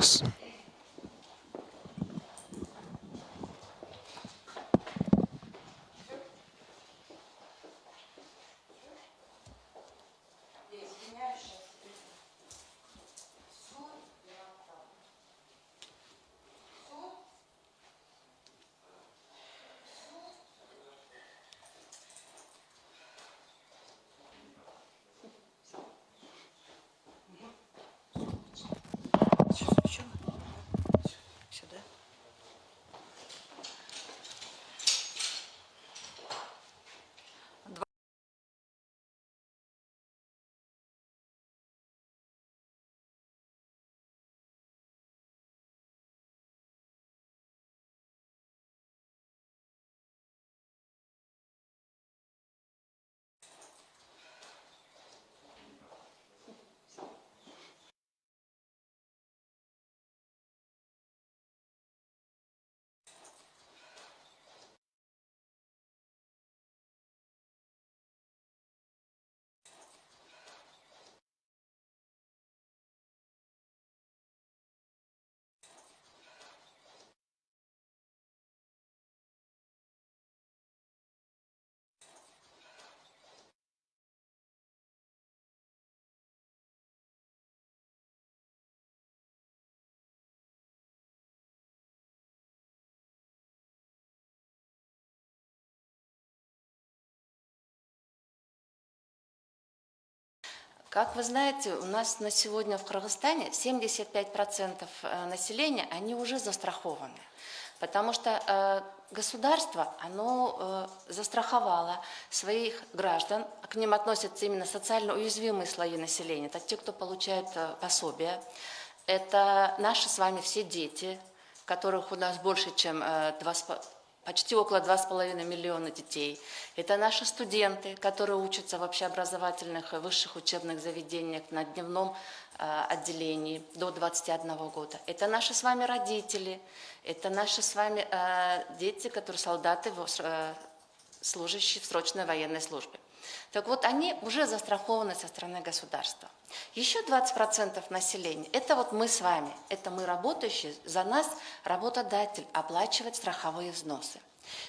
Раз, раз. Сюда. Как вы знаете, у нас на сегодня в Кыргызстане 75% э, населения, они уже застрахованы. Потому что э, государство, оно э, застраховало своих граждан, к ним относятся именно социально уязвимые слои населения, это те, кто получает пособия, это наши с вами все дети, которых у нас больше, чем э, 2,5 почти около 2,5 миллиона детей. Это наши студенты, которые учатся в общеобразовательных и высших учебных заведениях на дневном э, отделении до 21 года. Это наши с вами родители, это наши с вами э, дети, которые солдаты, э, служащие в срочной военной службе. Так вот, они уже застрахованы со стороны государства. Еще 20% населения – это вот мы с вами, это мы работающие, за нас работодатель оплачивает страховые взносы.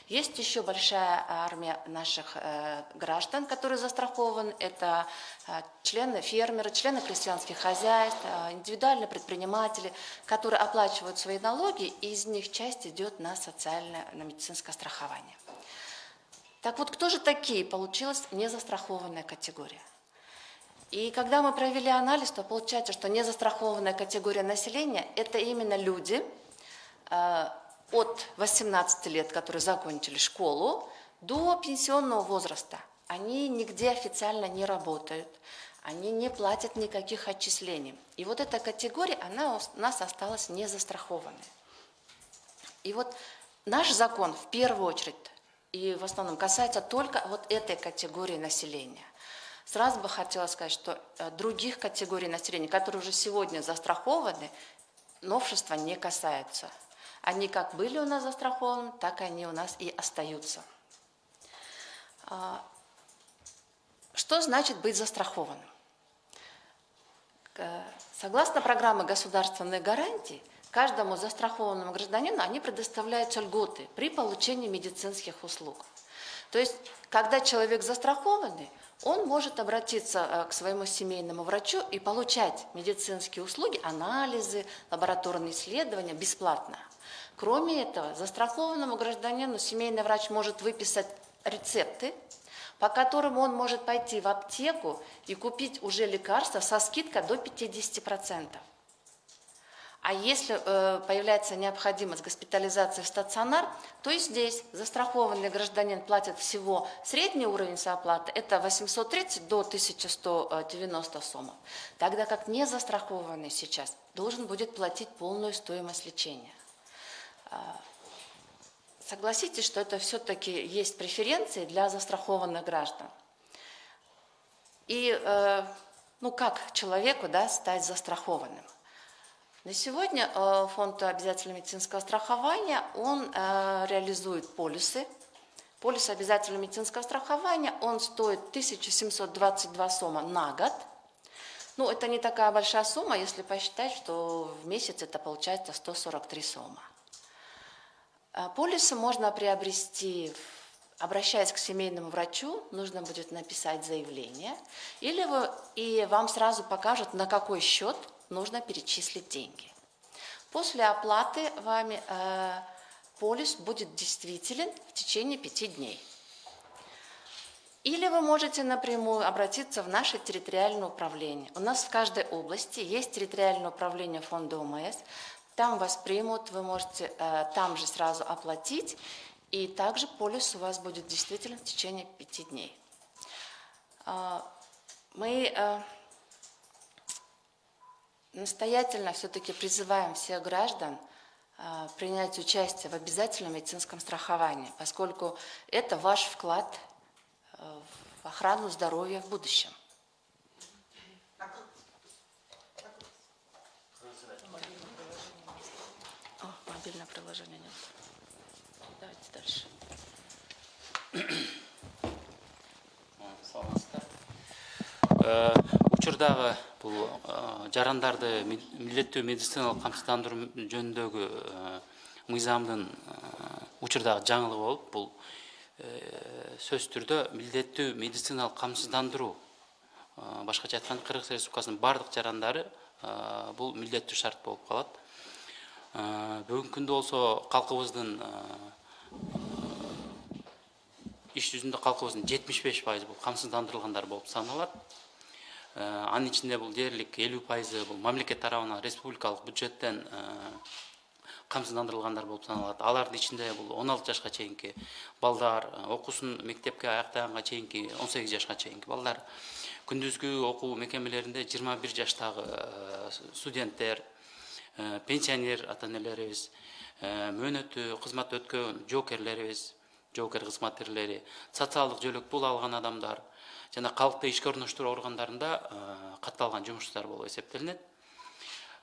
Есть еще большая армия наших э, граждан, которые застрахованы. Это э, члены фермеры, члены крестьянских хозяйств, э, индивидуальные предприниматели, которые оплачивают свои налоги, и из них часть идет на социальное, на медицинское страхование. Так вот, кто же такие? Получилась незастрахованная категория. И когда мы провели анализ, то получается, что незастрахованная категория населения – это именно люди э, от 18 лет, которые закончили школу, до пенсионного возраста. Они нигде официально не работают, они не платят никаких отчислений. И вот эта категория, она у нас осталась незастрахованной. И вот наш закон в первую очередь и в основном касается только вот этой категории населения. Сразу бы хотела сказать, что э, других категорий населения, которые уже сегодня застрахованы, новшества не касаются. Они как были у нас застрахованы, так они у нас и остаются. А, что значит быть застрахованным? Согласно программе государственной гарантии, каждому застрахованному гражданину они предоставляются льготы при получении медицинских услуг. То есть, когда человек застрахованный, он может обратиться э, к своему семейному врачу и получать медицинские услуги, анализы, лабораторные исследования бесплатно. Кроме этого, застрахованному гражданину семейный врач может выписать рецепты, по которым он может пойти в аптеку и купить уже лекарства со скидкой до 50%. А если э, появляется необходимость госпитализации в стационар, то и здесь застрахованный гражданин платит всего средний уровень сооплаты, это 830 до 1190 сомов, тогда как не застрахованный сейчас должен будет платить полную стоимость лечения. А, согласитесь, что это все-таки есть преференции для застрахованных граждан. И э, ну как человеку да, стать застрахованным? На сегодня э, фонд обязательного медицинского страхования, он э, реализует полисы. Полис обязательного медицинского страхования, он стоит 1722 сома на год. Ну, это не такая большая сумма, если посчитать, что в месяц это получается 143 сумма. А, полисы можно приобрести, обращаясь к семейному врачу, нужно будет написать заявление, или вы, и вам сразу покажут, на какой счет нужно перечислить деньги. После оплаты вами э, полис будет действителен в течение пяти дней. Или вы можете напрямую обратиться в наше территориальное управление. У нас в каждой области есть территориальное управление фонда ОМС. Там вас примут, вы можете э, там же сразу оплатить, и также полис у вас будет действительно в течение пяти дней. Э, мы э, настоятельно все-таки призываем всех граждан э, принять участие в обязательном медицинском страховании, поскольку это ваш вклад в охрану здоровья в будущем. О, мобильное приложение нет. Давайте дальше. Учурдагы бул жарандарды милдеттүү медициналык камсыздандыруу жөнүндөгү мыйзамдын учурдагы жаңылыгы болуп бул сөзсүз түрдө милдеттүү медициналык камсыздандыруу башкача айтканда кыргыз республикасынын баардык жарандары бул милдеттүү шарт болуп калат. Бүгүнкү күндө болсо калкыбыздын иш жүзүндө калкыбыздын жетимиш беш пайызы бул камсыздандырылгандар болуп саналат анын ичинде бул дээрлик элүү пайызы бул мамлекет тарабынан республикалык бюджеттен камсыздандырылгандар болуп саналат. Алардын ичинде бул он алты жашка чейинки балдар окуусун мектепке аяктаганга чейинки он сегиз жашка чейинки балдар. Күндүзгү окуу мекемелеринде жыйырма бир жаштагы студенттер пенсионер ата энелерибиз мөөнөттүү кызмат өткөн жоокерлерибиз жоокер кызматкерлери социалдык жөлөк пул алган адамдар жана калкты ишке орноштуруу органдарында катталган жумушчулар болуп эсептелинет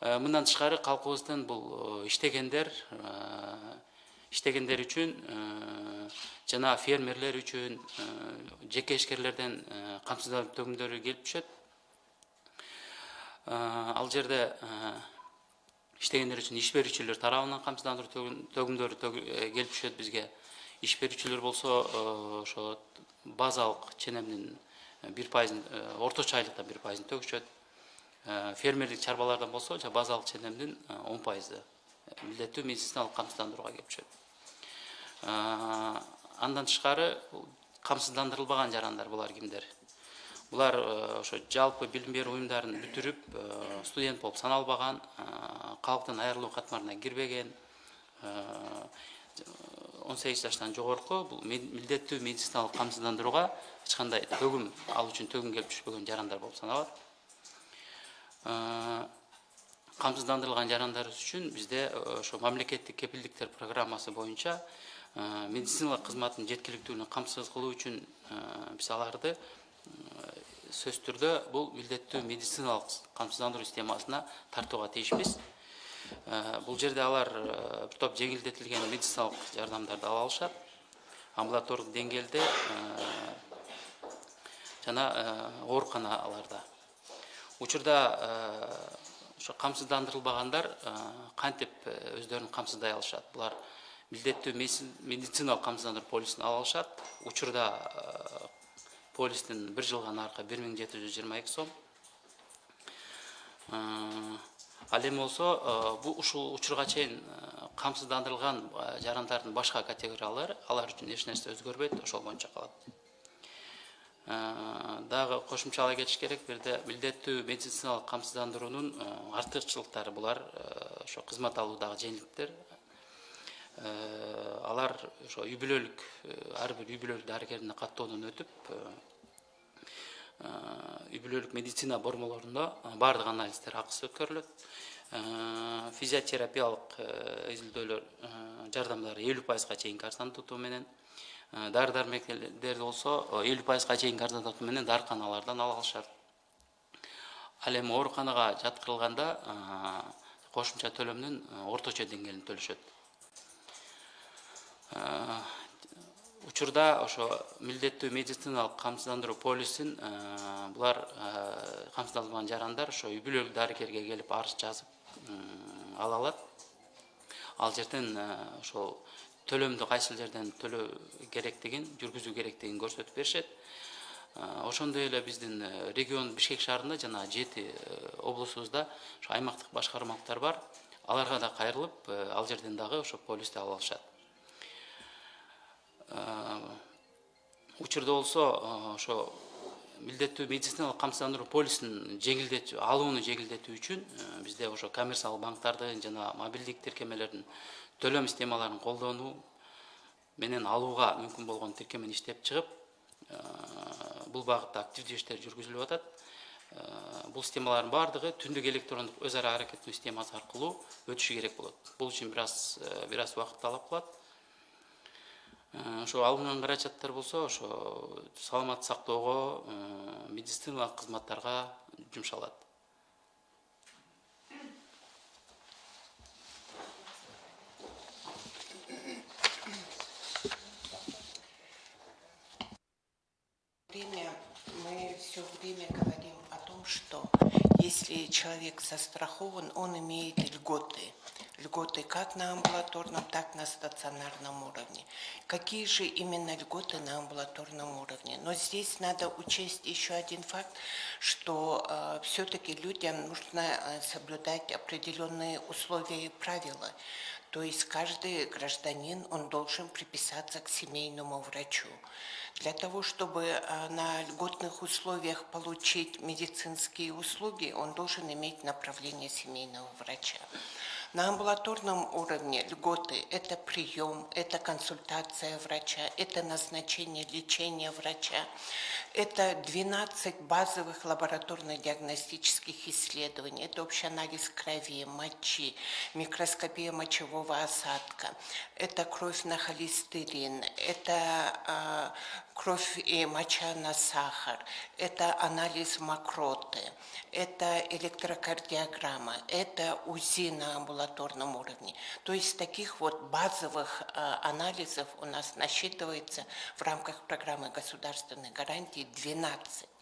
Э, мындан тышкары калкыбыздын бул э, иштегендер э, иштегендер үчүн жана фермерлер үчүн жеке ишкерлерден камсыздандыруу келип түшөт ал жерде иштегендер үчүн иш берүүчүлөр тарабынан камсыздандыруу төгүмдөрү келип түшөт бизге иш берүүчүлөр болсо ошо базалык ченемдин бир пайызын орточо айлыктан бир пайызын төгүшөт фермерлик чарбалардан болсо базалык ченемдин он пайызы милдеттүү медициналык камсыздандырууга келип түшөт андан тышкары камсыздандырылбаган жарандар булар кимдер булар ошо жалпы билим берүү уюмдарын бүтүрүп студент болуп саналбаган калктын айрылуу катмарына кирбеген он сегиз жаштан жогорку бул милдеттүү медициналык камсыздандырууга эч кандай төгүм ал үчүн төгүм келип түшпөгөн жарандар болуп саналат. Камсыздандырылган жарандарыбыз үчүн бизде ошо мамлекеттик кепилдиктер программасы боюнча медициналык кызматтын жеткиликтүүлүгүн камсыз кылуу үчүн биз аларды сөзсүз түрдө бул милдеттүү медициналык камсыздандыруу системасына тартууга тийишпиз бул жерде алар бир топ жеңилдетилген медициналык жардамдарды ала алышат. Амбулатордук деңгээлде жана ооруканаларда. Учурда ошо камсыздандырылбагандар кантип өздөрүн камсыздай алышат? Булар милдеттүү медициналык камсыздандыруу полисин ала алышат. Учурда полистин бир жылга наркы бир миң жети жүз жыйырма эки сом ал эми болсо бул ушул учурга чейин камсыздандырылган жарандардын башка категориялары алар үчүн эч нерсе өзгөрбөйт ошол боюнча калат. Дагы кошумчалай кетиш керек бул жерде милдеттүү медициналык камсыздандыруунун артыкчылыктары булар ошо кызмат алуудагы жеңилдиктер. Алар ошо үй бүлөлүк ар бир үй бүлөлүк дарыгердин каттоодон өтүп үй бүлөлүк медицина бормолорунда баардык анализдер акысыз өткөрүлөт. Физиотерапиялык изилдөөлөр жардамдары элүү пайызга чейинки арзандатуу менен. Э, дары дармектерди болсо э, элүү пайызга чейинки арзандатуу менен дарыканалардан ала алышат. Ал эми ооруканага жаткырылганда э, кошумча төлөмдүн орточо деңгээлин төлөшөт учурда ошо милдеттүү медициналык камсыздандыруу полисин булар камсыздалбаган жарандар ошо үй бүлөлүк дарыгерге келип арыз жазып ала алат. Ал жерден ошол төлөмдү кайсыл жерден төлөө керектигин жүргүзүү керектигин көрсөтүп беришет. Ошондой эле биздин регион бишкек шаарында жана жети облусубузда ошо аймактык башкармалыктар бар. Аларга да кайрылып ал жерден дагы ошо полисти ала алышат. Учурда болсо ошо милдеттүү медициналык камсыздандыруу полисин жеңилдетүү алууну жеңилдетүү үчүн бизде ошо коммерциялык банктардын жана мобилдик тиркемелердин төлөм системаларын колдонуу менен алууга мүмкүн болгон тиркемени иштеп чыгып бул багытта активдүү иштер жүргүзүлүп атат. Бул системалардын баардыгы түндүк электрондук өз ара аракеттөө системасы аркылуу өтүшү керек болот. Бул үчүн бир аз бир аз убакыт талап кылат ошо алынган каражаттар болсо ошо саламатты сактоого медициналык кызматтарга жумшалат. Время мы все время говорим если человек застрахован, он имеет льготы. Льготы как на амбулаторном, так на стационарном уровне. Какие же именно льготы на амбулаторном уровне? Но здесь надо учесть еще один факт, что э, все-таки людям нужно э, соблюдать определенные условия и правила. То есть каждый гражданин, он должен приписаться к семейному врачу. Для того, чтобы э, на льготных условиях получить медицинские услуги, он должен иметь направление семейного врача. На амбулаторном уровне льготы – это прием, это консультация врача, это назначение лечения врача, это 12 базовых лабораторно-диагностических исследований, это общий анализ крови, мочи, микроскопия мочевого осадка, это кровь на холестерин, это э, кровь и моча на сахар, это анализ мокроты, это электрокардиограмма, это УЗИ на амбулаторном уровне. То есть таких вот базовых э, анализов у нас насчитывается в рамках программы государственной гарантии 12.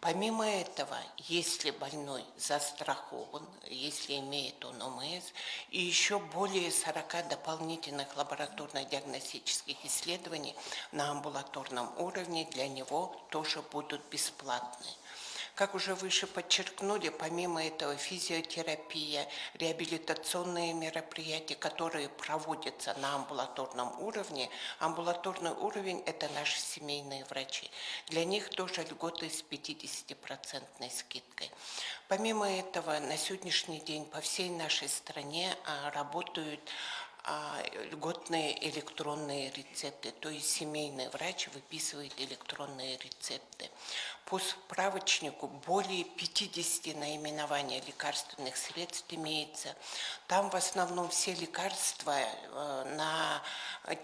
Помимо этого, если больной застрахован, если имеет он ОМС, и еще более 40 дополнительных лабораторно-диагностических исследований на амбулаторном уровне для него тоже будут бесплатные. Как уже выше подчеркнули, помимо этого физиотерапия, реабилитационные мероприятия, которые проводятся на амбулаторном уровне. Амбулаторный уровень – это наши семейные врачи. Для них тоже льготы с 50% скидкой. Помимо этого, на сегодняшний день по всей нашей стране а, работают льготные электронные рецепты, то есть семейный врач выписывает электронные рецепты. По справочнику более 50 наименований лекарственных средств имеется. Там в основном все лекарства э, на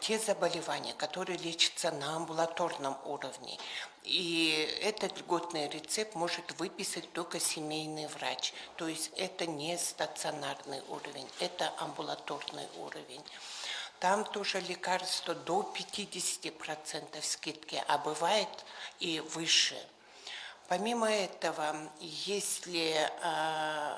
те заболевания, которые лечатся на амбулаторном уровне. И этот льготный рецепт может выписать только семейный врач. То есть это не стационарный уровень, это амбулаторный уровень. Там тоже лекарства до 50% скидки, а бывает и выше. Помимо этого, если э,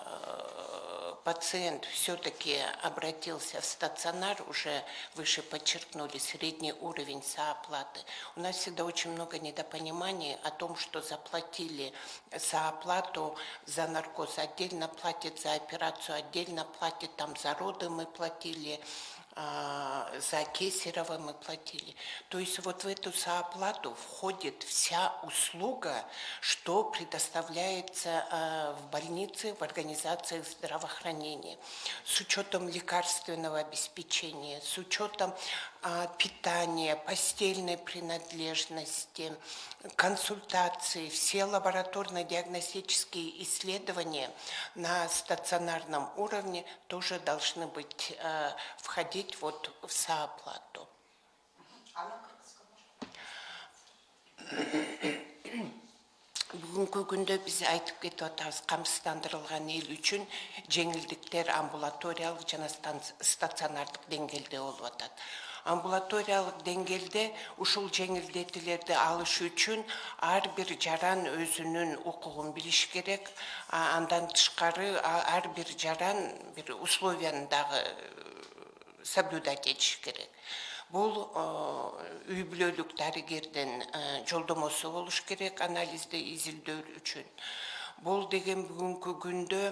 пациент все-таки обратился в стационар, уже выше подчеркнули средний уровень сооплаты, у нас всегда очень много недопониманий о том, что заплатили сооплату за наркоз, отдельно платят за операцию, отдельно платят там за роды мы платили, а, за Кесарева мы платили. То есть вот в эту сооплату входит вся услуга, что предоставляется а, в больнице, в организациях здравоохранения, с учетом лекарственного обеспечения, с учетом а, питания, постельной принадлежности, консультации, все лабораторно-диагностические исследования на стационарном уровне тоже должны быть а, входить вот в сооплату. бүгінгі күнде біз айтып кетіп жатырмыз қамсыздандырылған ел үшін жеңілдіктер амбулаториялық жана стационардық деңгейде болып жатады амбулаториялык деңгээлде ушул жеңилдетүүлөрдү алыш үчүн ар бир жаран өзүнүн укугун билиш керек. Андан тышкары ар бир жаран бир условияны дагы э, соблюдать керек. Бул э, үй бүлөлүк дарыгердин э, жолдомосу керек анализди изилдөө үчүн. Бул деген бүгүнкү күндө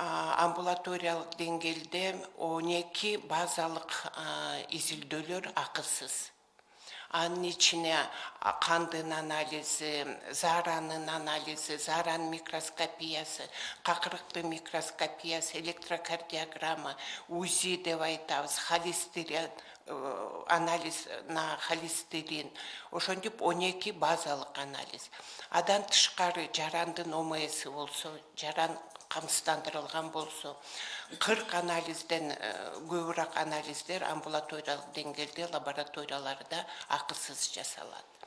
а, амбулаториялык деңгээлде он эки базалык а, изилдөөлөр акысыз анын ичине а, кандын анализи зааранын анализи зааранын микроскопиясы какырыктын микроскопиясы электрокардиограмма узи деп айтабыз холестерин э, анализ на холестерин. Ошентип он эки базалык анализ. Андан тышкары жарандын омси болсо жаран камсыздандырылган болсо кырк анализден э, көбүрөөк анализдер амбулаториялык деңгээлде лабораторияларда акысыз жасалат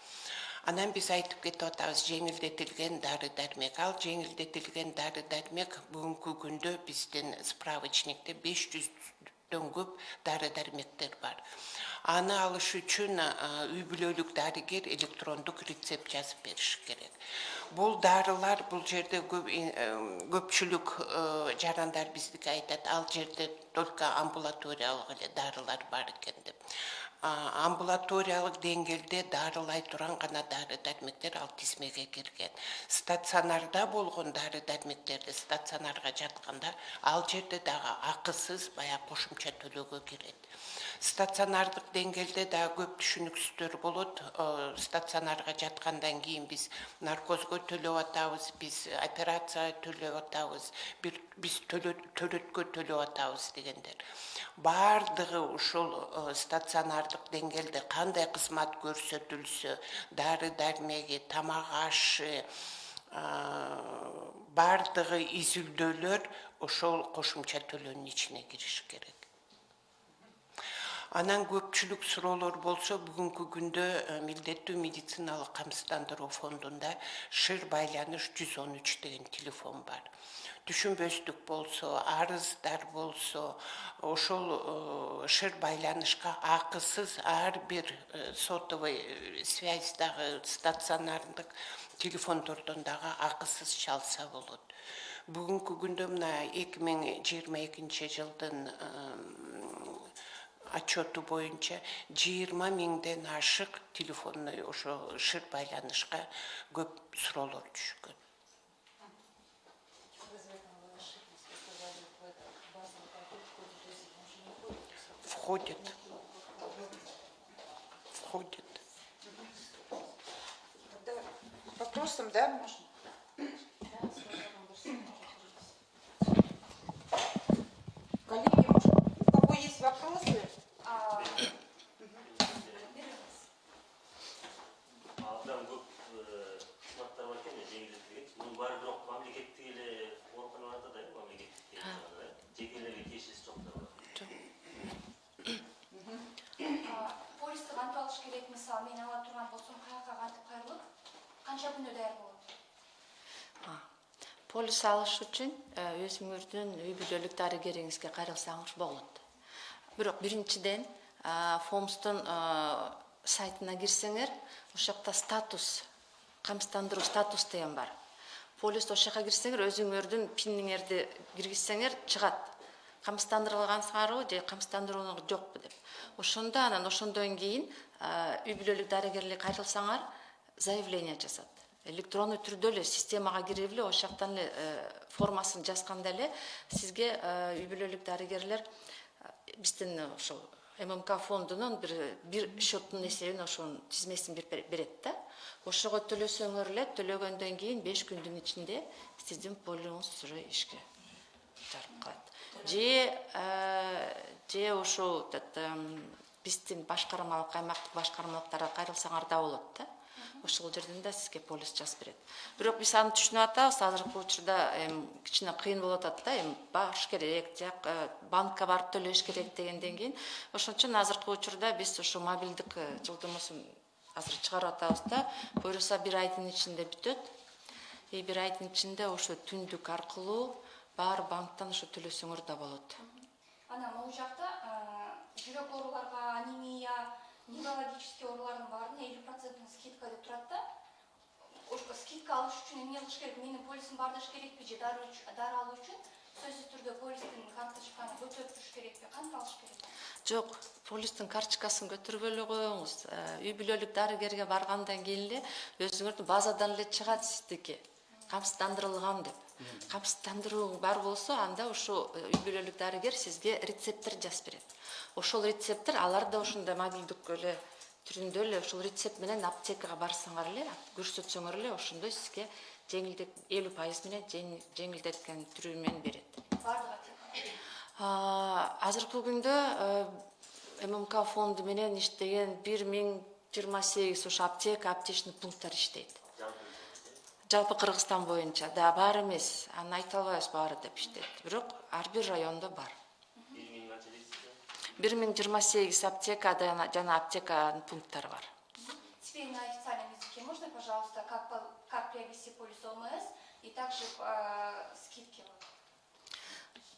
анан биз айтып кетип атабыз жеңилдетилген дары дармек ал жеңилдетилген дары дармек бүгүнкү күндө биздин справочникте беш жүздөн көп дары дармектер бар. Аны алыш үчүн а, үй бүлөлүк дарыгер электрондук рецепт жазып бериш керек. Бул дарылар бул жерде көп э, көпчүлүк э, жарандар биздики айтат. Ал жерде только амбулаториялык эле дарылар бар экен амбулаториялык деңгээлде дарылай турган гана дары дармектер ал тизмеге кирген. Стационарда болгон дары дармектерди стационарга жатканда ал жерде дагы акысыз баягы кошумча төлөөгө кирет стационардык деңгээлде дагы көп түшүнүксүздөр болот Э, стационарга жаткандан кийин биз наркозго төлөп атабыз биз операцияга төлөп атабыз бир биз төлөт- төрөткө төлөп атабыз дегендер баардыгы ушул э, стационардык деңгээлде кандай кызмат көрсөтүлсө дары дармеги тамак ашы а, баардыгы изилдөөлөр ошол кошумча төлөөнүн ичине кириш керек анан көпчүлүк суроолор болсо бүгүнкү күндө э, милдеттүү медициналык камсыздандыруу фондунда шыр байланыш жүз он үч деген телефон бар. Түшүнбөстүк болсо арыздар болсо ошол э, шыр байланышка акысыз ар бир э, сотовый э, связьдагы стационардык телефондордон дагы акысыз чалса болот. Бүгүнкү күндө мына эки миң жыйырма экинчи жылдын отчету боюнча жыйырма миңден ашык телефонный ошо шыр байланышка көп суроолор түшкөн входит. Входит. Вопросом, да? Коллеги, мунун баары бирок мамлекеттик эле ооруканаларда да мамлекеттик да жекелерге тиешеси жоктор бар полисти кантип алыш керек мисалы мен ала турган болсом каяка кантип кайрылып канча күндө даяр болот А, полис алыш үчүн э, өзүңүздүн үй бүлөлүк дарыгериңизге кайрылсаңыз болот бирок биринчиден а, фомстун сайтына кирсеңер ошол жакта статус камсыздандыруу статус деген бар полис ошол жака кирсеңер өзүңөрдүн пиниңерди киргизсеңер чыгат камсыздандырылгансыңарбы же камсыздандыруу жокпу деп. Ошондо анан ошондон кийин а, үй бүлөлүк дарыгерликке кайрылсаңар заявление жазат электронный түрдө эле системага кирип эле ошол жактан эле э, формасын сизге э, үй бүлөлүк дарыгерлер э, биздин ммк фондунун бир бир счеттун эсебин ошонун тизмесин берет да. Ошого төлөсөңөр эле төлөгөндөн кийин беш күндүн ичинде сиздин полиңуз уже ишке жарык калат же э, же этот, эм, биздин башкармалык аймактык башкармалыктарга кайрылсаңар да болот да ошол жерден да сизге полис жазып берет. Бирок биз аны түшүнүп атабыз. Азыркы учурда эми кичине кыйын болуп атат да эми багыш керек жак э, банкка барып төлөш керек дегенден кийин. Ошон үчүн азыркы учурда биз ушу мобилдик э, жолдомосун азыр чыгарып атабыз да. Буюрса бир айдын ичинде бүтөт. И бир айдын ичинде ошо түндүк аркылуу баары банктан ошо төлөсөңөр да болот. Анан могул жакта жүрөк ооруларга анемия неврологический оорулардын баарына элүү проценттин скидка деп турат да скидка алыш үчүн эмне кылыш керек менин полисим бардыш керекпи же дары алуу үчүн сөзсүз түрдө полистин карточканы көтөрүп туруш керекпи кантип алыш керек Жок, полистин карточкасын көтөрбөй эле коюңуз. Үй бүлөлүк дарыгерге баргандан кийин эле өзүңөрдүн базадан эле чыгат сиздики. Камсыздандырылган деп. Камсыздандыруу бар болсо, анда ошо э, үй бүлөлүк дарыгер сизге рецепттер жазып берет. Ошол рецепттер алар да ошондой мобилдик эле түрүндө эле ошол рецепт менен аптекага барсаңар эле, көрсөтсөңөр эле ошондой сизге жеңилдик 50% менен жеңил- жеңилдеткен түрү менен берет. азыркы күндө э, ммк фонду менен иштеген бир миң жыйырма сегиз ошо аптека аптечный пункттар иштейт жалпы кыргызстан боюнча да бар эмес аны айта албайбыз баары деп иштейт бирок ар бир райондо бар бир миң жыйырма сегиз аптека жана- аптеканын пункттары бар Теперь на официальном языке можно, пожалуйста, как, как приобрести полис ОМС и также э, скидки?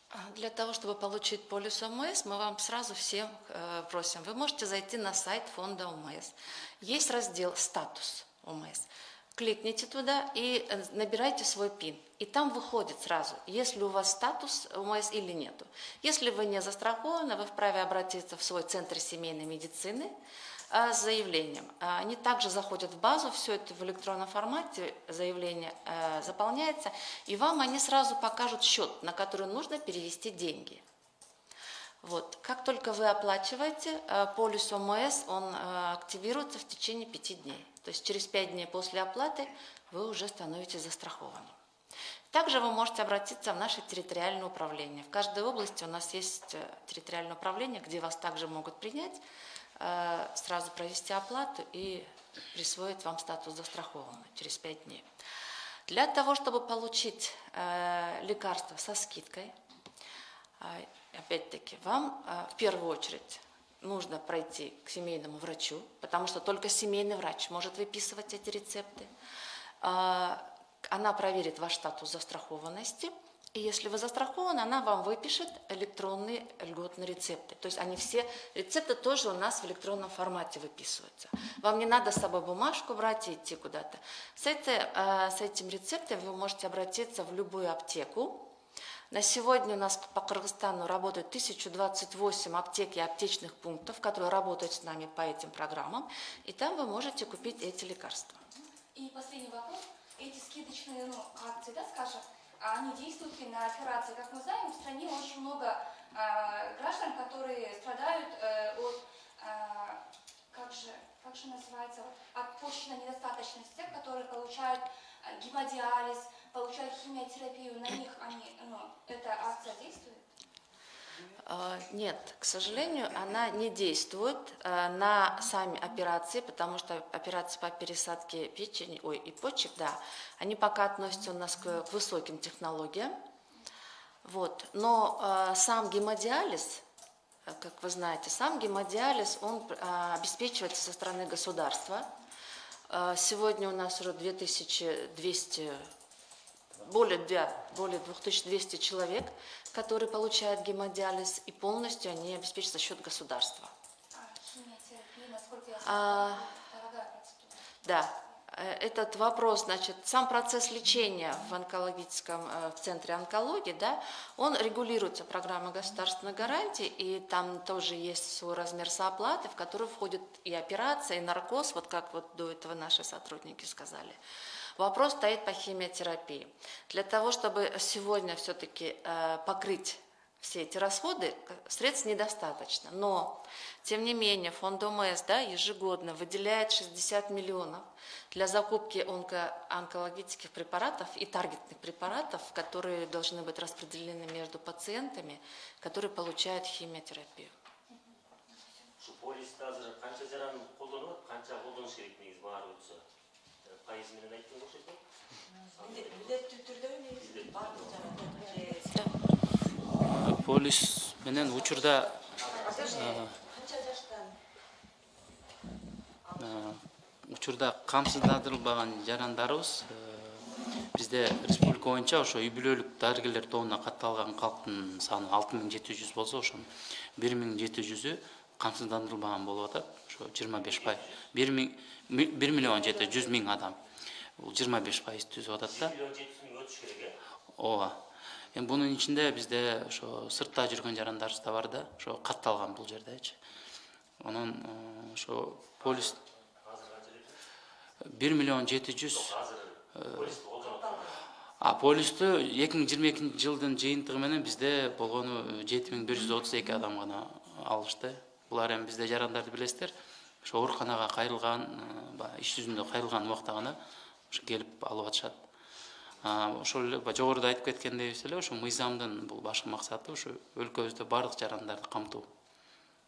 А, Для того, чтобы получить полис ОМС, мы вам сразу всем э, просим. Вы можете зайти на сайт фонда ОМС. Есть раздел «Статус ОМС». Кликните туда и э, набирайте свой ПИН. И там выходит сразу, есть ли у вас статус ОМС или нету. Если вы не застрахованы, вы вправе обратиться в свой центр семейной медицины а, с заявлением. А, Они также заходят в базу, все это в электронном формате, заявление э, заполняется, и вам они сразу покажут счет, на который нужно перевести деньги. Вот. Как только вы оплачиваете, э, полис ОМС, он э, активируется в течение пяти дней. То есть через пять дней после оплаты вы уже становитесь застрахованным. Также вы можете обратиться в наше территориальное управление. В каждой области у нас есть э, территориальное управление, где вас также могут принять, э, сразу провести оплату и присвоить вам статус застрахованного через 5 дней. Для того, чтобы получить э, лекарство со скидкой, опять-таки, вам в первую очередь нужно пройти к семейному врачу, потому что только семейный врач может выписывать эти рецепты. А, Она проверит ваш статус застрахованности, и если вы застрахованы, она вам выпишет электронные льготные рецепты. То есть они все, рецепты тоже у нас в электронном формате выписываются. Вам не надо с собой бумажку брать и идти куда-то. С, этой, э, с этим рецептом вы можете обратиться в любую аптеку, на сегодня у нас по Кыргызстану работает 1028 аптек и аптечных пунктов, которые работают с нами по этим программам, и там вы можете купить эти лекарства. И последний вопрос. Эти скидочные ну, акции, да, скажем, они действуют ли на операции? Как мы знаем, в стране очень много э, граждан, которые страдают э, от, э, как, же, как же называется, от почечной недостаточности, которые получают гемодиализ, получают химиотерапию, на них они, ну, эта акция действует? А, Нет, к сожалению, она не действует а, на сами операции, потому что операции по пересадке печени, ой, и почек, да, они пока относятся у нас к, высоким технологиям. Вот. Но а, сам гемодиализ, как вы знаете, сам гемодиализ, он обеспечивается со стороны государства. Сегодня у нас уже 2200 более, более 2200 человек, которые получают гемодиализ, и полностью они обеспечиваются за счет государства. А, А. Да, э, этот вопрос, значит, сам процесс лечения в онкологическом э, в центре онкологии, да, он регулируется программой государственной гарантии, и там тоже есть свой размер сооплаты, в который входит и операция, и наркоз, вот как вот до этого наши сотрудники сказали. Вопрос стоит по химиотерапии. Для того, чтобы сегодня все-таки покрыть все эти расходы, средств недостаточно. Но, тем не менее, фонд ОМС да, ежегодно выделяет 60 миллионов для закупки онко- онкологических препаратов и таргетных препаратов, которые должны быть распределены между пациентами, которые получают химиотерапию. Şu bağırı ayттın boş eкен. милдеттүү түрдө негизи баардык жагында же полис менен учурда канча жаштан учурда камсыздандырылбаган жарандарыбыз бизде республика боюнча ошо үй бүлөлүк дарыгерлер тобуна катталган калктын саны алты миң жети жүз болсо ошонун бир миң жети жүзү камсыздандырылбаган болуп атат ошо жыйырма беш пай бир миң бир миллион жети жүз миң адам. Бул жыйырма беш пайыз түзүп атат да. Миллион жети жүз миң өтүш керек э? Ооба эми бунун ичинде бизде ошо сыртта жүргөн жарандарыбыз да бар да ошо катталган бул жердечи анан э, ошо полис канча деп бир миллион жети жүз атат а полистү эки миң жыйырма экинчи жылдын жыйынтыгы менен бизде болгону жети миң бир жүз отуз эки адам гана алышты булар эми бизде жарандарды билесиздер ошо ооруканага кайрылган баягы иш жүзүндө кайрылган убакта гана ошо келип алып атышат ошол эле жогоруда айтып кеткендейбиз эле ошо мыйзамдын бул башкы максаты ушу өлкөбүздө баардык жарандарды камтуу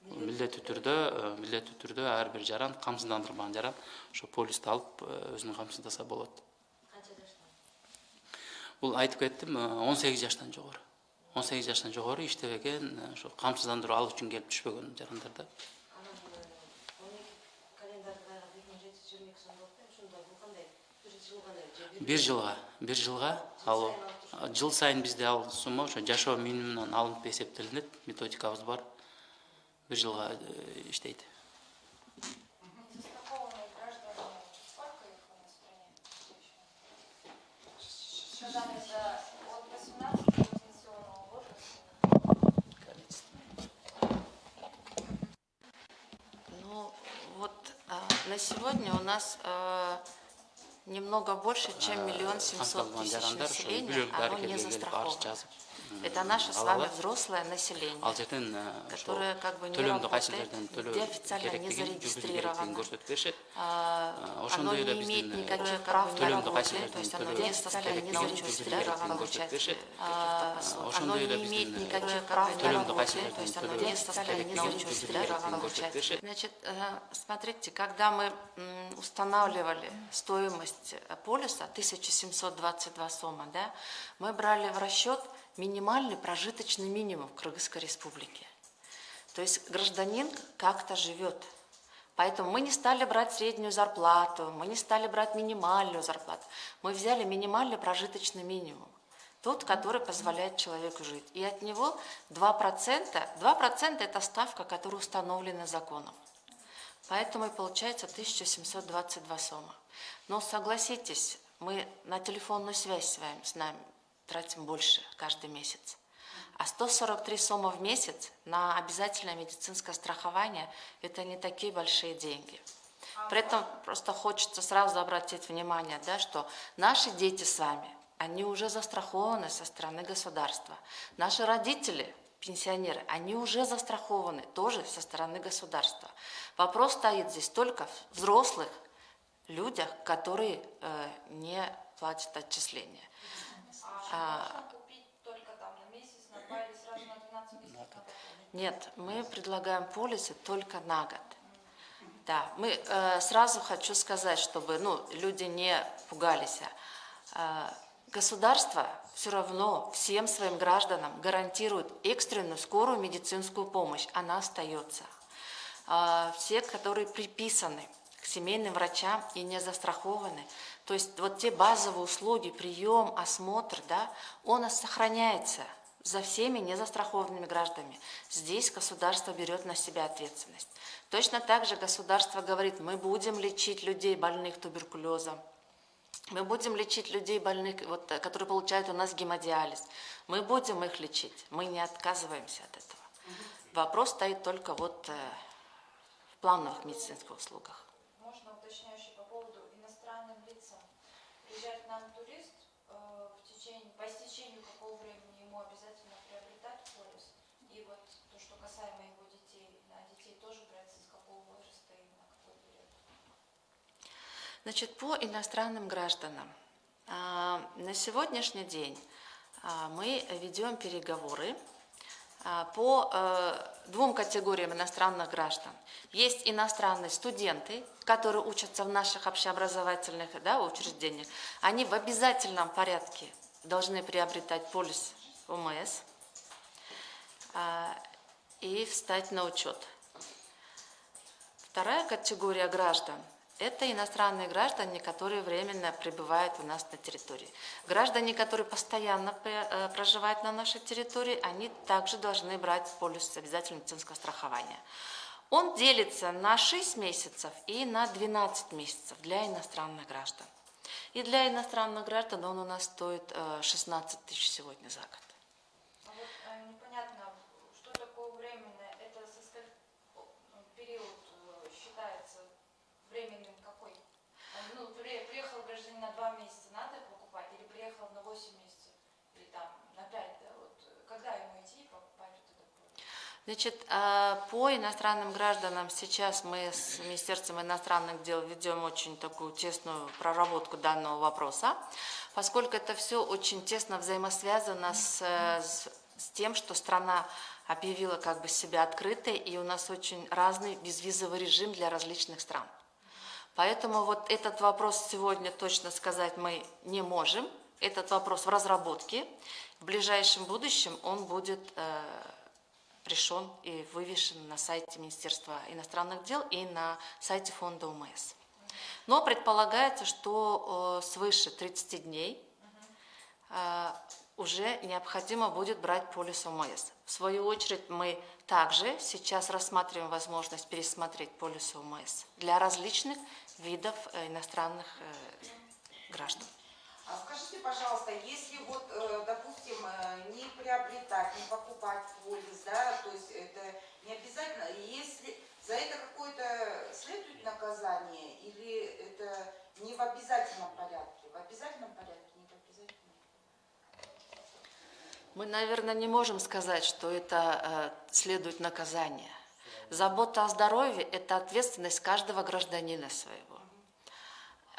милдеттүү түрдө милдеттүү түрдө ар бир жаран камсыздандырылган жаран ошо полисти алып өзүн камсыздаса болот бул айтып кеттим он сегиз жаштан жогору он сегиз жаштан жогору иштебеген ошо камсыздандыруу алуу үчүн келип түшпөгөн жарандар да бир жылга бир жылга ал жыл сайын бизде ал сумма ошо жашоо минимумунан алынып эсептелинет методикабыз бар бир жылга иштейт на сегодня у нас а, немного больше, чем миллион семьсот тысяч населения, бүлөлүк оно не застраховано. Это наше с вами взрослое население. э, Которое как бы не работает, где официально не зарегистрировано. А, А, Оно не имеет никаких прав на работу, то есть оно не состоит, не зарегистрировано. А, Оно не имеет никаких прав на работу, то есть оно не состоит, не зарегистрировано Значит, э, смотрите, когда мы устанавливали стоимость э, полиса 1722 сома, да, мы брали в расчет минимальный прожиточный минимум в Кыргызской республике. То есть гражданин как-то живет. Поэтому мы не стали брать среднюю зарплату, мы не стали брать минимальную зарплату. Мы взяли минимальный прожиточный минимум. Тот, который позволяет человеку жить. И от него 2%, 2% это ставка, которая установлена законом. Поэтому и получается 1722 сома. Но согласитесь, мы на телефонную связь с вами, с нами тратим больше каждый месяц. А 143 сома в месяц на обязательное медицинское страхование – это не такие большие деньги. При этом просто хочется сразу обратить внимание, да, что наши дети с вами, они уже застрахованы со стороны государства. Наши родители, пенсионеры, они уже застрахованы тоже со стороны государства. Вопрос стоит здесь только в взрослых людях, которые э, не платят отчисления. А можно купить только там на месяц, на два или сразу на 12 месяцев? на какой? Нет, мы предлагаем полисы только на год. Да, мы э, сразу хочу сказать, чтобы ну, люди не пугались. Э, государство все равно всем своим гражданам гарантирует экстренную скорую медицинскую помощь. Она остается. Э, все, которые приписаны к семейным врачам и не застрахованы, то есть вот те базовые услуги, прием, осмотр, да, он сохраняется за всеми незастрахованными гражданами. Здесь государство берет на себя ответственность. Точно так же государство говорит, мы будем лечить людей, больных туберкулезом, мы будем лечить людей больных, вот, э, которые получают у нас гемодиализ. Мы будем их лечить. Мы не отказываемся от этого. Вопрос стоит только вот э, в плановых медицинских услугах. Можно уточняющий по поводу иностранным лицам. Приезжает к нам турист, э, в течение, по истечению какого времени ему обязательно приобретать полис? И вот то, что касаемо его детей, на детей тоже брать с какого возраста и на какой период? Значит, по иностранным гражданам. а, На сегодняшний день а, мы ведем переговоры по э, двум категориям иностранных граждан. Есть иностранные студенты, которые учатся в наших общеобразовательных да, учреждениях. Они в обязательном порядке должны приобретать полис ОМС а, и встать на учет. Вторая категория граждан Это иностранные граждане, которые временно пребывают у нас на территории. Граждане, которые постоянно э, проживают на нашей территории, они также должны брать полис обязательного медицинского страхования. Он делится на 6 месяцев и на 12 месяцев для иностранных граждан. И для иностранных граждан он у нас стоит э, 16 тысяч сегодня за год. А вот э, непонятно, что такое временное, это со сколь- о, ну, период э, считается временным какой? А, Ну, при- приехал гражданин на два месяца, надо покупать, или приехал на 8 месяцев, или там на 5, да, вот когда ему идти и покупать? Значит, а, по иностранным гражданам сейчас мы с Министерством иностранных дел ведем очень такую тесную проработку данного вопроса, поскольку это все очень тесно взаимосвязано э, с- с тем, что страна объявила как бы себя открытой, и у нас очень разный безвизовый режим для различных стран. Поэтому вот этот вопрос сегодня точно сказать мы не можем. Этот вопрос в разработке. В ближайшем будущем он будет э, решен и вывешен на сайте Министерства иностранных дел и на сайте фонда УМС. Но предполагается, что э, свыше 30 дней э, уже необходимо будет брать полис ОМС. В свою очередь мы также сейчас рассматриваем возможность пересмотреть полис ОМС для различных видов иностранных граждан. А скажите, пожалуйста, если вот, э, допустим, э, не приобретать, не покупать полис, да, то есть это не обязательно, если за это какое-то следует наказание или это не в обязательном порядке? В обязательном порядке, не в обязательном? Мы, наверное, не можем сказать, что это э, следует наказание. Забота о здоровье – это ответственность каждого гражданина своего.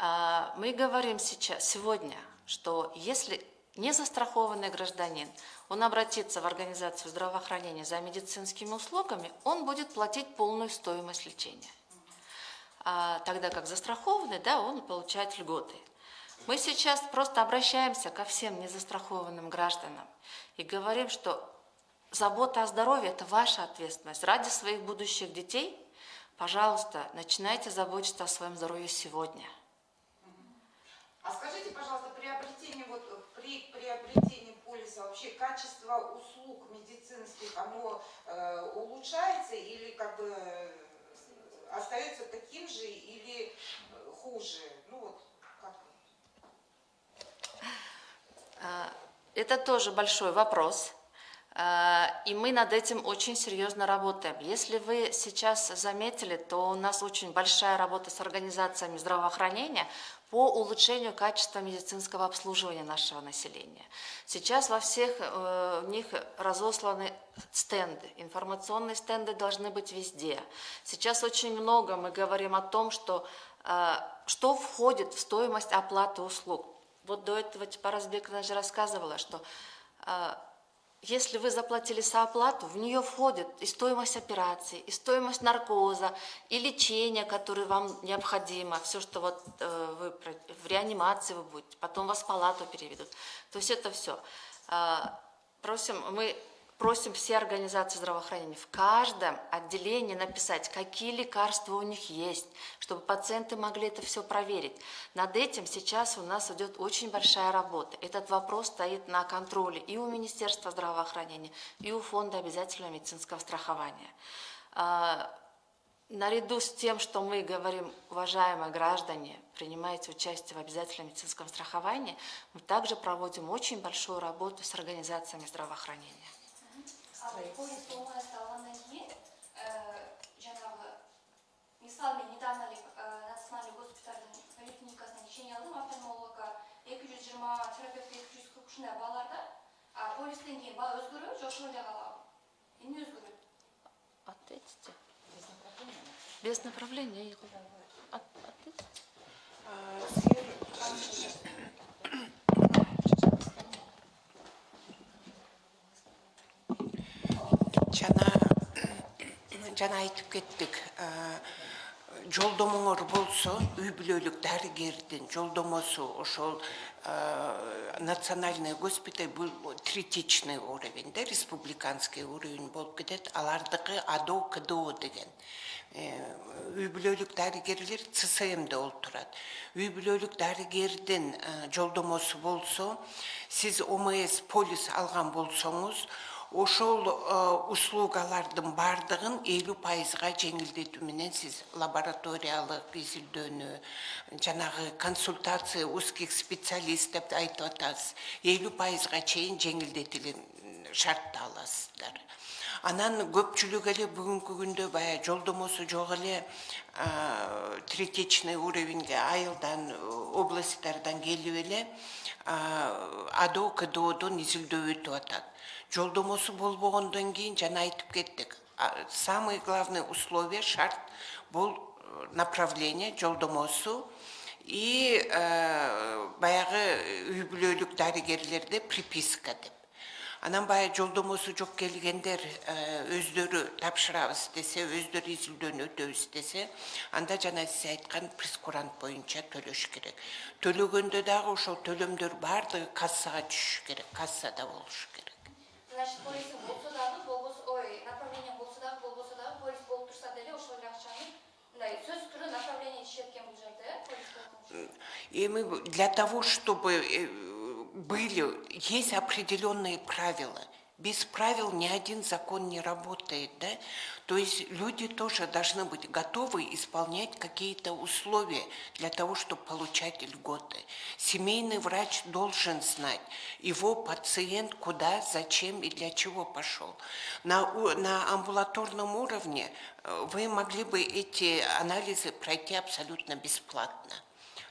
А, Мы говорим сейчас, сегодня, что если не застрахованный гражданин, он обратится в организацию здравоохранения за медицинскими услугами, он будет платить полную стоимость лечения. А тогда как застрахованный, да, он получает льготы. Мы сейчас просто обращаемся ко всем незастрахованным гражданам и говорим, что забота о здоровье – это ваша ответственность. Ради своих будущих детей, пожалуйста, начинайте заботиться о своем здоровье сегодня. А скажите, пожалуйста, приобретение, вот при приобретении полиса вообще качество услуг медицинских, оно э, улучшается или как бы э, остается таким же или э, хуже? Ну вот как? А, Это тоже большой вопрос, и мы над этим очень серьезно работаем. Если вы сейчас заметили, то у нас очень большая работа с организациями здравоохранения по улучшению качества медицинского обслуживания нашего населения. Сейчас во всех э, них разосланы стенды, информационные стенды должны быть везде. Сейчас очень много мы говорим о том, что, э, что входит в стоимость оплаты услуг. Вот до этого Типаразбековна же рассказывала, что э, если вы заплатили сооплату, в нее входит и стоимость операции, и стоимость наркоза, и лечение, которое вам необходимо, все, что вот э, вы в реанимации вы будете, потом вас в палату переведут. То есть это все. Просим, мы просим все организации здравоохранения в каждом отделении написать, какие лекарства у них есть, чтобы пациенты могли это все проверить. Над этим сейчас у нас идет очень большая работа. Этот вопрос стоит на контроле и у Министерства здравоохранения, и у Фонда обязательного медицинского страхования. А, Наряду с тем, что мы говорим, уважаемые граждане, принимаете участие в обязательном медицинском страховании, мы также проводим очень большую работу с организациями здравоохранения. А вот полис ОМС алғаннан кейін жаңағы мен недавно ә, национальный госпитальдың поликлиникасынан лечение алдым офтальмологқа эки жүз жыйырма терапевтка эки жүз кырк ушундай балаларда а полистен кейін бала өзгөрөбү же ошол эле калабы эмне өзгөрөт Ответьте. Без направления. От- ответьте. А, жана жана айтып кеттик а, жолдомоңор болсо үй бүлөлүк дарыгердин жолдомосу ошол а, национальный госпиталь бул третичный уровень, да, республиканский уровень болып кетет, алардығы АДО, КДО деген. үй бүлөлүк дарыгерлер ЦСМде олтурат. Үй бүлөлүк дарыгердин э, жолдомосу болсо, сиз ОМС полис алган болсоңуз, ошол э, услугалардын бардыгын 50 пайызга жеңилдетүү менен сиз лабораториялык изилдөөнү жанагы консультация узких специалист деп айтып атасыз. 50 пайызга чейин жеңилдетилген шартты аласыздар анан көпчүлүк эле бүгүнкү күндө баягы жолдомосу жок эле а, третичный уровеньге айылдан областтардан келип эле а, адо кдодон изилдөө өтүп атат. Жолдомосу болбогондон кийин жана айтып кеттик а, самый главный условие шарт бул э, направление жолдомосу и э, баягы үй бүлөлүк дарыгерлерде приписка деп анан баягы жолдомосу жок келгендер э, өздөрү тапшырабыз десе өздөрү изилдөөнү өтөбүз десе анда жана сиз айткан прескурант боюнча төлөш керек. Төлөгөндө дагы ошол төлөмдөр баардыгы кассага түшүш керек кассада болуш керек. Значит, полис болсо дагы болбосо, ой, направление болсо дагы болбосо дагы полис болуп турса деле ошол эле акчаны мындай түрдө направление ишет экен бул жерде, э, эми для того чтобы э, были есть определенные правила без правил ни один закон не работает, да? То есть люди тоже должны быть готовы исполнять какие-то условия для того, чтобы получать льготы. Семейный врач должен знать, его пациент куда, зачем и для чего пошел. На, на амбулаторном уровне э, вы могли бы эти анализы пройти абсолютно бесплатно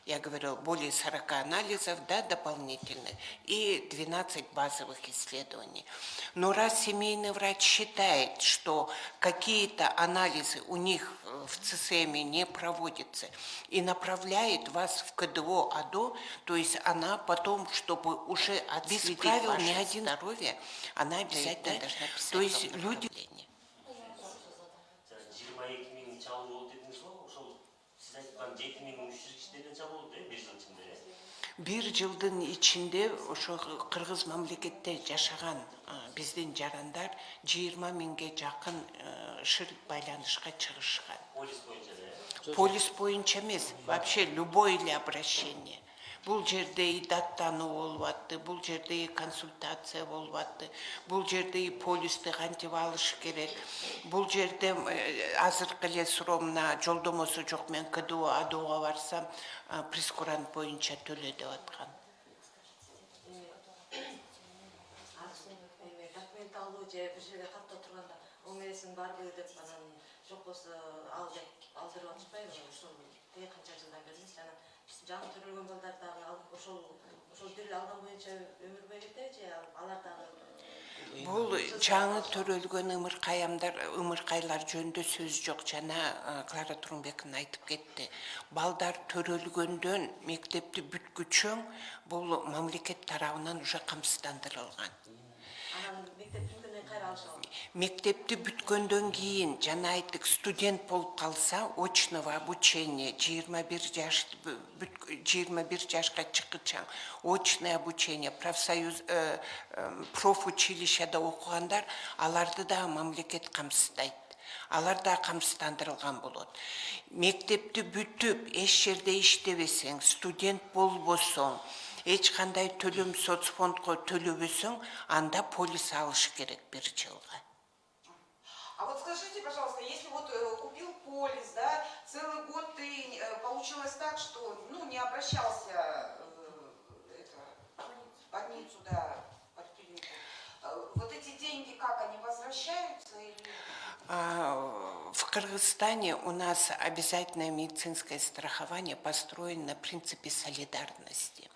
я говорила, более 40 анализов да, дополнительных и 12 базовых исследований. Но раз семейный врач считает, что какие-то анализы у них э, в ЦСМ не проводятся и направляет вас в КДО АДО, то есть она потом, чтобы уже отследить правил ни один здоровье, она обязательно должна писать. То есть люди жиырма эки миң чалуу болду дедиңиз го ошол сиз айткан жети миң үч жүз киши деле чабылды э бир жылдын ичинде ошо кыргыз мамлекетте жашаган биздин жарандар жыйырма миңге жакын шыр байланышка чыгышкан полис боюнча эле полис боюнча эмес вообще любое эле обращение бул жерде даттануу болуп атты бул жерде консультация болуп атты бул жерде полисти кантип алыш керек. Бул жерде э, азыркы эле суроо мына жолдомосу жок мен кдо адого барсам а, прескурант боюнча төлө деп аткан. Алуу же бир жерге каттап турганда омсин барбы деп анан жок болсо ал деп алдырып атышпайбы? Тээ канча жылдан бери жаңы төрөлгөн балдар дагы ошол ошол бир эле алган боюнча өмүр бою кетеби же ал- алар дагы бул жаңы төрөлгөн ымыркаямдар ымыркайлар жөнүндө сөз жок. Жана клара турумбековна айтып кетти. Балдар төрөлгөндөн мектепти бүткүчө бул мамлекет тарабынан уже камсыздандырылган анан мектеп бүткөндөн кийин мектепти бүткөндөн кийин жана айттык студент болуп калса очного обучение жыйырма бир жаш жыйырма бир жашка чыккыча очное обучение профсоюз э, э, профучилищеда окугандар аларды дагы мамлекет камсыздайт. Алар да камсыздандырылган болот. Мектепти бүтүп эч жерде иштебесең студент болбосоң эч кандай төлөм соцфондго төлөбөсөң анда полис алыш керек бир жылга. А вот скажите, пожалуйста, если вот э, купил полис, да, целый год ты э, получилось так, что ну не обращался э, в больницу, да, в поликлинику, э, вот эти деньги как они возвращаются или В Кыргызстане у нас обязательное медицинское страхование построено на принципе солидарности.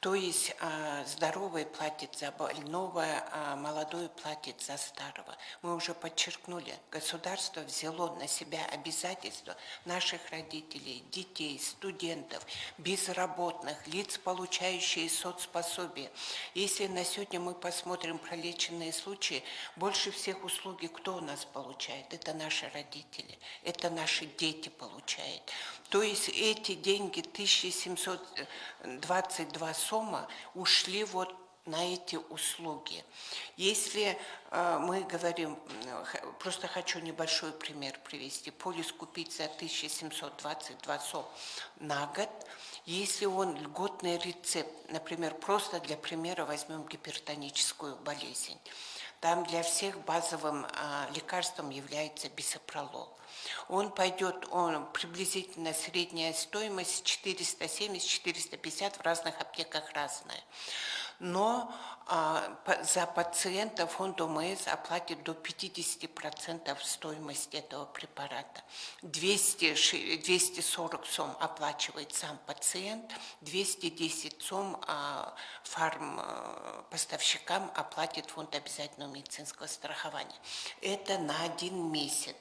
То есть а, здоровый платит за больного, а молодой платит за старого. Мы уже подчеркнули, государство взяло на себя обязательства наших родителей, детей, студентов, безработных, лиц, получающие соцпособие. Если на сегодня мы посмотрим пролеченные случаи, больше всех услуги кто у нас получает? Это наши родители, это наши дети получают. То есть эти деньги, 1722 сомма, ушли вот на эти услуги. Если э, мы говорим, просто хочу небольшой пример привести, полис купить за 1722 сом на год, если он льготный рецепт, например, просто для примера возьмем гипертоническую болезнь, там для всех базовым а, лекарством является бисопролол. Он пойдет, он приблизительно средняя стоимость 470-450 в разных аптеках разная. Но за пациента фонд ОМС оплатит до 50% стоимости этого препарата. 200, ши- 240 сом оплачивает сам пациент, 210 сом а, фарм э, поставщикам оплатит фонд обязательного медицинского страхования. Это на один месяц.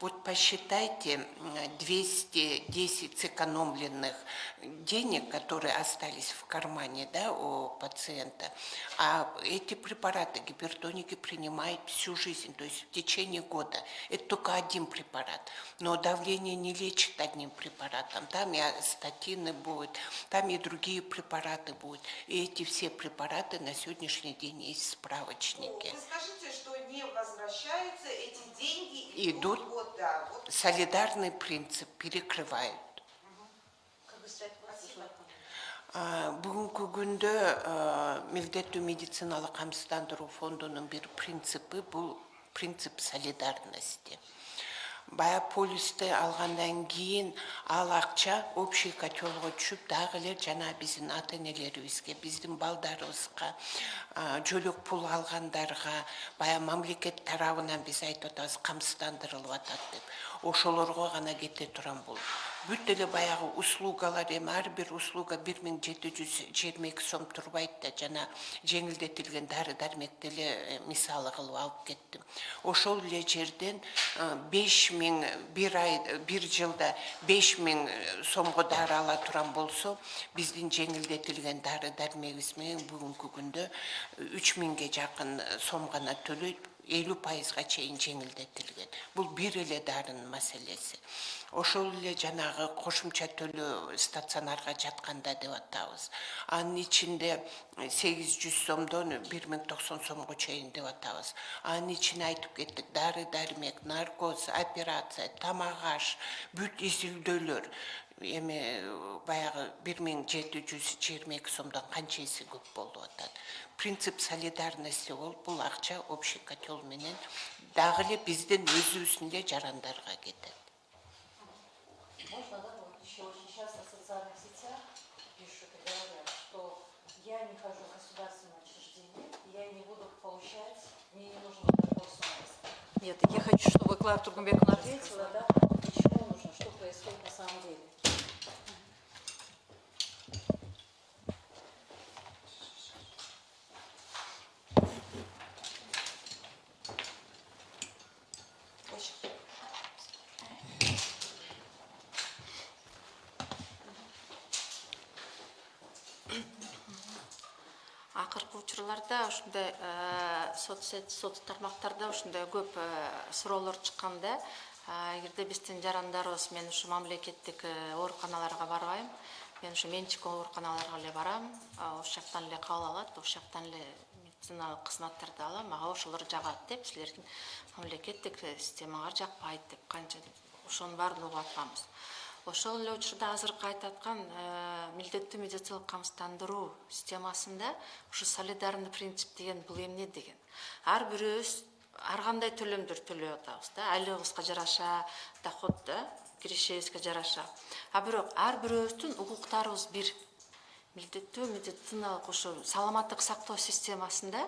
Вот посчитайте м, 210 сэкономленных денег, которые остались в кармане да, у пациента. А эти препараты гипертоники принимают всю жизнь, то есть в течение года. Это только один препарат. Но давление не лечит одним препаратом. Там и статины будут, там и другие препараты будут. И эти все препараты на сегодняшний день есть в справочнике. Вы скажите, что не возвращаются, эти деньги Идут. идут, вот, да, вот Солидарный принцип перекрывают. Күнді а, милдеттүү медициналык камсыздандыруу фондунун бир принципи бул принцип солидарности. Бая полисти алгандан кийин ал акча общий котелго түшүп дагы эле жана биздин ата энелерибизге биздин балдарыбызга жөлөк пул алгандарга баягы мамлекет тарабынан биз айтып атабыз камсыздандырылып атат деп. Ошолорго гана кете турган бул бүт эле баягы услугалар эми ар бир услуга бир миң жети жүз жыйырма эки сом турбайт да жана жеңилдетилген дары дармекти мисалы кылып алып кеттим ошол эле жерден беш миң ай бир жылда беш миң сомго дары ала турган болсо биздин жеңилдетилген дары дармегибиз менен бүгүнкү күндө үч миңге жакын сом элүү пайызга чейин жеңилдетилген бул бир эле дарынын маселеси ошол эле жанагы кошумча төлөө стационарга жатканда деп атабыз. Анын ичинде сегиз жүз сомдон бир миң токсон деп атабыз. Анын ичине айтып кеттик дары дармек наркоз операция тамак аш бүт изилдөөлөр эми э, баягы бир миң жети жүз жыйырма эки сомдон канча эсе көп болуп атат принцип солидарности болуп бул акча общий котел менен дагы эле биздин өзүбүздүн эле жарандарга кетет Можно, да, вот еще очень часто в социальных сетях пишут и говорят, что я не хожу в государственное учреждение, я не буду получать, мне не нужно такой суммы. Нет, я хочу, чтобы Клара Тургумбековна ответила, да, чего нужно, что происходит на самом деле. Акыркы учурларда ушундай э, соцсет соц тармактарда ушундай көп э, суроолор чыккан да. Э, эгерде биздин жарандарыбыз мен ушу мамлекеттик ооруканаларга барбайм мен ушу менчик ооруканаларга эле барам. Ошол жактан эле кабыл алат ошол жактан эле медициналык кызматтарды алам. Мага ошолор жагат деп силердин мамлекеттик системаңар жакпайт деп канча ошонун баарын угуп атканбыз ошол эле учурда азыркы айтып аткан э, милдеттүү медициналык камсыздандыруу системасында ушу солидарный принцип деген бул эмне деген. Ар бирөөбүз ар кандай төлөмдөр төлөп атабыз да? Айлыгыбызга жараша доход да? Киришибизге жараша. А бирок ар бирөөбүздүн укуктарыбыз бир. Милдеттүү медициналык ушу саламаттык сактоо системасында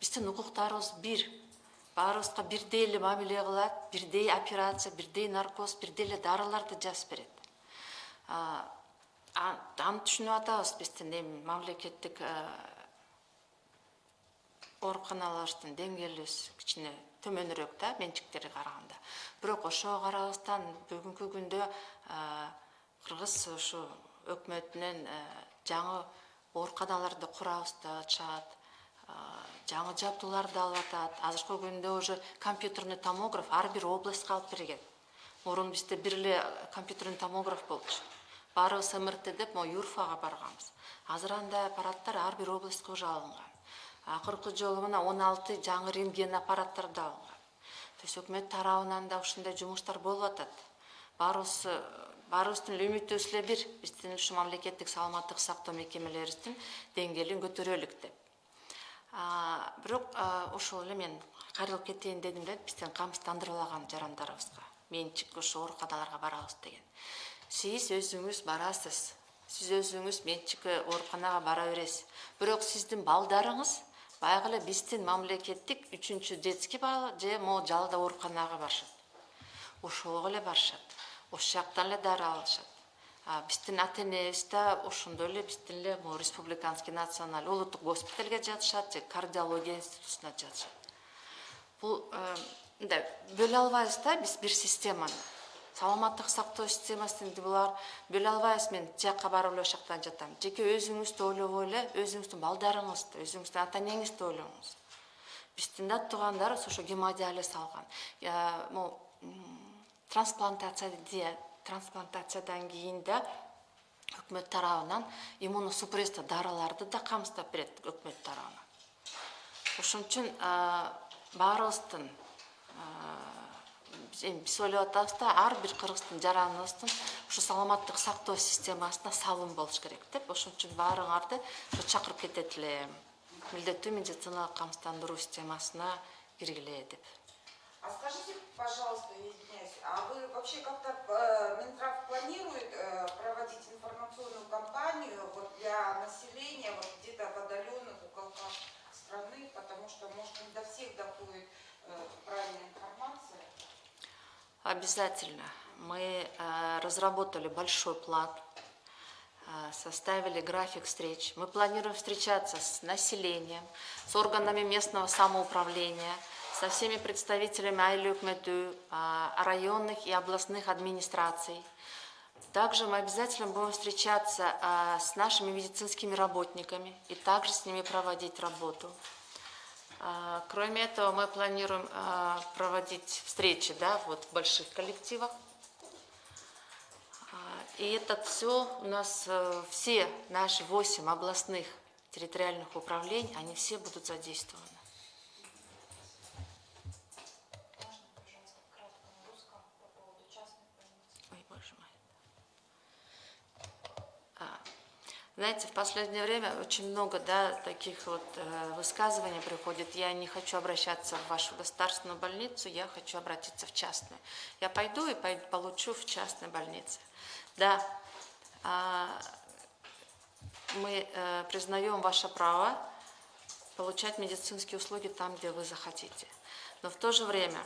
биздин укуктарыбыз бир. Баарыбызга бирдей эле мамиле кылат бирдей операция бирдей наркоз бирдей эле дарыларды жазып берет. Аны түшүнүп атабыз биздин эми мамлекеттик ооруканаларыбыздын деңгээлибиз кичине төмөнүрөөк да менчиктерге караганда. Бирок ошого карабастан бүгүнкү күндө кыргыз ушу өкмөтүнөн жаңы ооруканаларды курабыз деп атышат жаңы жабдууларды алып атат. Азыркы күндө уже компьютерный томограф ар бир областка алып берген мурун бизде бир эле компьютерный томограф болчу баарыбыз мрт деп могу юрфага барганбыз. Азыр андай аппараттар ар бир областка уже алынган. Акыркы жолу мына он алты жаңы рентген аппараттарды алынган. То есть өкмөт тарабынан да ушундай жумуштар болуп атат. Баарыбыз баарыбыздын эле үмүтүбүз эле бир. Биздин ушу мамлекеттик саламаттык сактоо мекемелерибиздин деңгээлин көтөрөлүк деп. Бирок ошол эле мен кайрылып кетейин дедим эле биздин камсыздандырбалаган жарандарыбызга. Менчик ошо ооруканаларга барабыз деген сиз өзүңүз барасыз. Сиз өзүңүз менчик ооруканага бара бересиз. Бирок сиздин балдарыңыз баягы эле биздин мамлекеттик үчүнчү детский бала же могу жалда ооруканага барышат. Ошого эле барышат. Ошол жактан эле дары алышат. Биздин ата энебиз да ошондой эле биздин эле могу республиканский национальный улуттук госпитальге жатышат же кардиология институтуна жатышат. Бул э, мындай бөлө албайбыз да биз бир системаны саламаттык сактоо системасын булар бөлө албайбыз мен тияка барып эле ошол жактан жатам. Жеке өзүңүздү ойлобой эле өзүңүздүн балдарыңызды өзүңүздүн ата энеңизди ойлоңуз биздин да туугандарыбыз ошо гемодиализ алган Я, могу трансплантация трансплантациядан кийин да өкмөт тарабынан иммуносупрессия дарыларды да камсыздап берет өкмөт тарабынан. Ошон үчүн а, баарыбыздын а, эми биз ойлоп атабыз да ар бир кыргыздын жараныбыздын ушу саламаттык сактоо системасына салым болуш керек деп ошон үчүн баарыңарды ушу чакырып кетет элем милдеттүү медициналык камсыздандыруу А скажите, пожалуйста, извиняюсь, а вы вообще как-то э, Минздрав планирует э, проводить информационную кампанию вот для населения вот где-то в отдаленных уголках страны, потому что, может, не до всех доходит э, правильная информация? Обязательно. Мы э, разработали большой план, э, составили график встреч. Мы планируем встречаться с населением, с органами местного самоуправления, со всеми представителями Айлюкмету, районных и областных администраций. Также мы обязательно будем встречаться с нашими медицинскими работниками и также с ними проводить работу. А, Кроме этого, мы планируем а, проводить встречи да, вот в больших коллективах. А, И это все у нас, э, все наши восемь областных территориальных управлений, они все будут задействованы. Можно, пожалуйста, кратко на русском по поводу частных больниц? Ой, боже мой. А, Знаете, в последнее время очень много да, таких вот э, высказываний приходит. Я не хочу обращаться в вашу государственную больницу, я хочу обратиться в частную. Я пойду и пой- получу в частной больнице. Да, а, мы э, признаем ваше право получать медицинские услуги там, где вы захотите. Но в то же время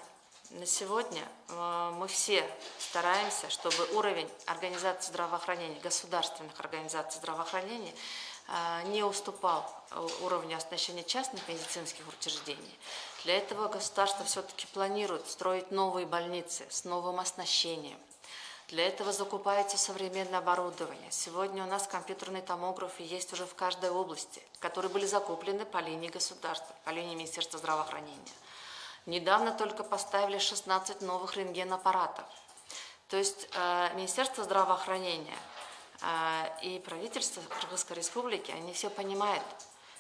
на сегодня э, мы все стараемся, чтобы уровень организации здравоохранения, государственных организаций здравоохранения э, не уступал уровню оснащения частных медицинских учреждений. Для этого государство все-таки планирует строить новые больницы с новым оснащением. Для этого закупается современное оборудование. Сегодня у нас компьютерные томографы есть уже в каждой области, которые были закуплены по линии государства, по линии Министерства здравоохранения. Недавно только поставили 16 новых рентгенаппаратов. То есть э, Министерство здравоохранения э, и правительство Кыргызской Республики, они все понимают,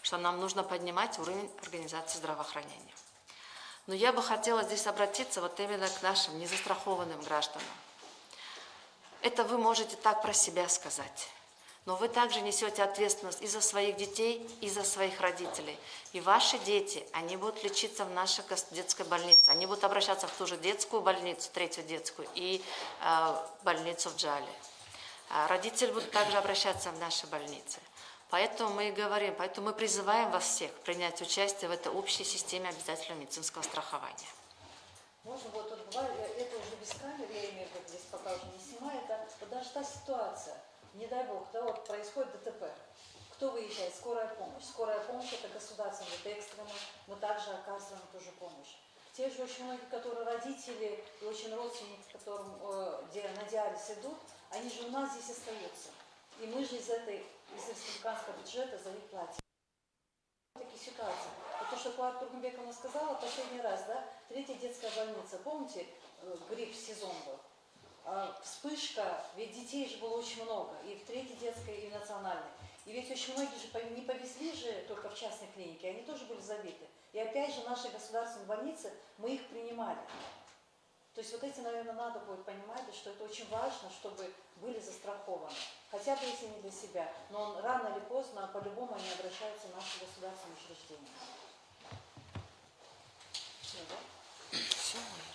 что нам нужно поднимать уровень организации здравоохранения. Но я бы хотела здесь обратиться вот именно к нашим незастрахованным гражданам. Это вы можете так про себя сказать. Но вы также несете ответственность и за своих детей, и за своих родителей. И ваши дети, они будут лечиться в нашей детской больнице. Они будут обращаться в ту же детскую больницу, третью детскую, и э, больницу в Джале. А родители будут также обращаться в наши больницы. Поэтому мы и говорим, поэтому мы призываем вас всех принять участие в этой общей системе обязательного медицинского страхования. Можно вот э, это уже без камер, я имею в виду, здесь пока уже не снимаю, это вот даже ситуация, не дай бог, да, вот происходит ДТП. Кто выезжает? Скорая помощь. Скорая помощь это государственная, это экстренно, мы также оказываем тоже помощь. Те же очень многие, которые родители и очень родственники, которым э, на диализ идут, они же у нас здесь остаются. И мы же из этой, из республиканского бюджета за них платим такие ситуации. Вот то, что Клара Тургенбековна сказала последний раз, да, третья детская больница, помните, э, грипп сезон был? А, Вспышка, ведь детей же было очень много, и в третьей детской, и в национальной. И ведь очень многие же не повезли же только в частной клинике, они тоже были забиты. И опять же наши государственные больницы, мы их принимали. То есть вот эти, наверное, надо будет понимать, что это очень важно, чтобы были застрахованы. Хотя бы если не для себя, но рано или поздно, по-любому они обращаются в наши государственные учреждения. Всё, да? Все.